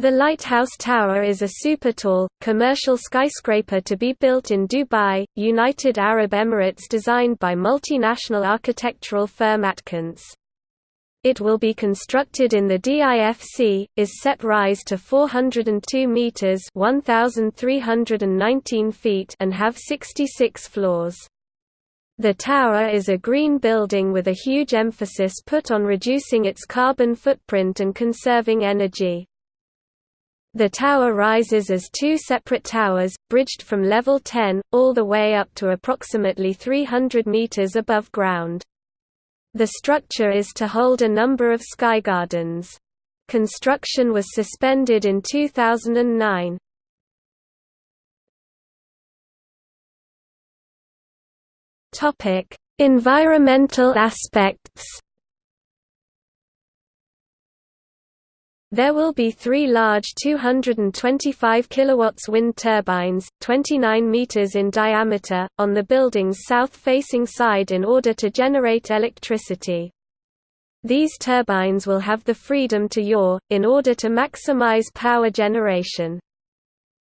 The Lighthouse Tower is a super-tall, commercial skyscraper to be built in Dubai, United Arab Emirates designed by multinational architectural firm Atkins. It will be constructed in the DIFC, is set rise to 402 meters (1319 feet) and have 66 floors. The tower is a green building with a huge emphasis put on reducing its carbon footprint and conserving energy. The tower rises as two separate towers, bridged from level 10, all the way up to approximately 300 meters above ground. The structure is to hold a number of sky gardens. Construction was suspended in 2009. Environmental aspects There will be three large 225 kilowatts wind turbines, 29 meters in diameter, on the building's south-facing side in order to generate electricity. These turbines will have the freedom to yaw, in order to maximize power generation.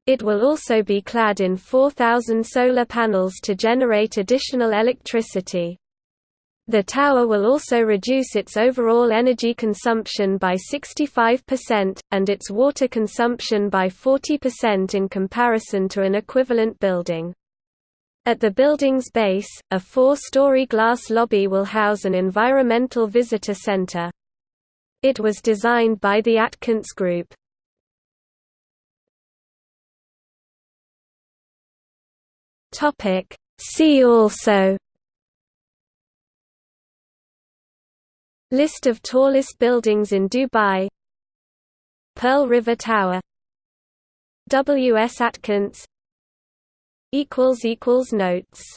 It will also be clad in 4,000 solar panels to generate additional electricity. The tower will also reduce its overall energy consumption by 65%, and its water consumption by 40% in comparison to an equivalent building. At the building's base, a four-story glass lobby will house an environmental visitor center. It was designed by the Atkins Group. See also List of tallest buildings in Dubai Pearl River Tower W. S. Atkins Notes